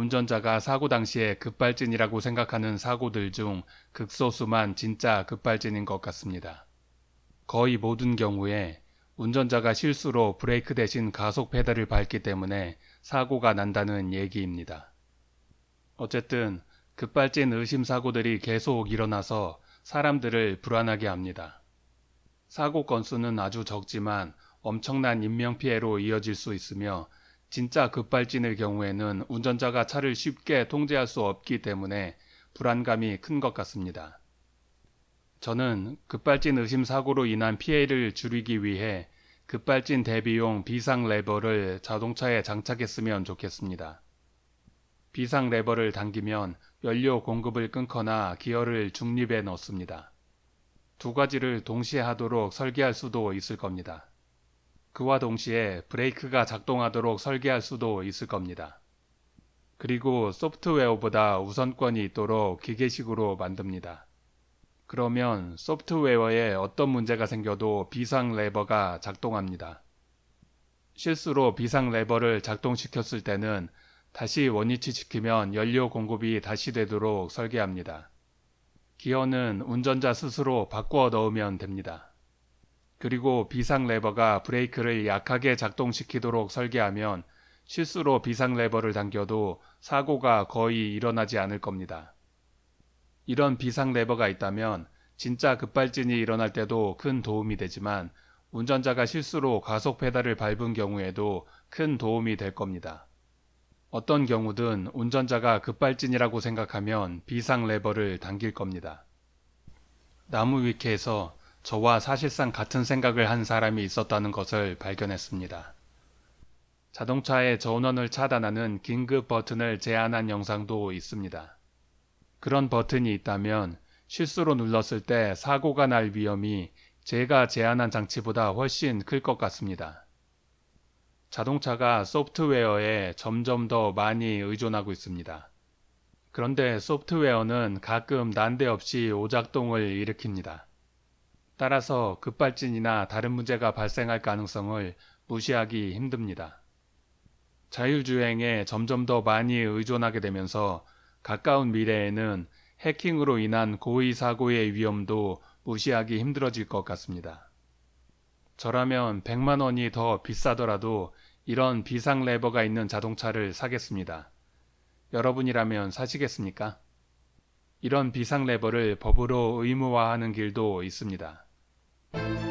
운전자가 사고 당시에 급발진이라고 생각하는 사고들 중 극소수만 진짜 급발진인 것 같습니다. 거의 모든 경우에 운전자가 실수로 브레이크 대신 가속 페달을 밟기 때문에 사고가 난다는 얘기입니다. 어쨌든 급발진 의심 사고들이 계속 일어나서 사람들을 불안하게 합니다. 사고 건수는 아주 적지만 엄청난 인명피해로 이어질 수 있으며 진짜 급발진의 경우에는 운전자가 차를 쉽게 통제할 수 없기 때문에 불안감이 큰 것 같습니다. 저는 급발진 의심 사고로 인한 피해를 줄이기 위해 급발진 대비용 비상 레버를 자동차에 장착했으면 좋겠습니다. 비상 레버를 당기면 연료 공급을 끊거나 기어를 중립에 넣습니다. 두 가지를 동시에 하도록 설계할 수도 있을 겁니다. 그와 동시에 브레이크가 작동하도록 설계할 수도 있을 겁니다. 그리고 소프트웨어보다 우선권이 있도록 기계식으로 만듭니다. 그러면 소프트웨어에 어떤 문제가 생겨도 비상 레버가 작동합니다. 실수로 비상 레버를 작동시켰을 때는 다시 원위치 시키면 연료 공급이 다시 되도록 설계합니다. 기어는 운전자 스스로 바꾸어 넣으면 됩니다. 그리고 비상 레버가 브레이크를 약하게 작동시키도록 설계하면 실수로 비상 레버를 당겨도 사고가 거의 일어나지 않을 겁니다. 이런 비상 레버가 있다면 진짜 급발진이 일어날 때도 큰 도움이 되지만 운전자가 실수로 가속 페달을 밟은 경우에도 큰 도움이 될 겁니다. 어떤 경우든 운전자가 급발진이라고 생각하면 비상 레버를 당길 겁니다. 나무 위키에서 저와 사실상 같은 생각을 한 사람이 있었다는 것을 발견했습니다. 자동차의 전원을 차단하는 긴급 버튼을 제한한 영상도 있습니다. 그런 버튼이 있다면 실수로 눌렀을 때 사고가 날 위험이 제가 제안한 장치보다 훨씬 클 것 같습니다. 자동차가 소프트웨어에 점점 더 많이 의존하고 있습니다. 그런데 소프트웨어는 가끔 난데없이 오작동을 일으킵니다. 따라서 급발진이나 다른 문제가 발생할 가능성을 무시하기 힘듭니다. 자율주행에 점점 더 많이 의존하게 되면서 가까운 미래에는 해킹으로 인한 고의 사고의 위험도 무시하기 힘들어질 것 같습니다. 저라면 100만 원이 더 비싸더라도 이런 비상 레버가 있는 자동차를 사겠습니다. 여러분이라면 사시겠습니까? 이런 비상 레버를 법으로 의무화하는 길도 있습니다. Thank you.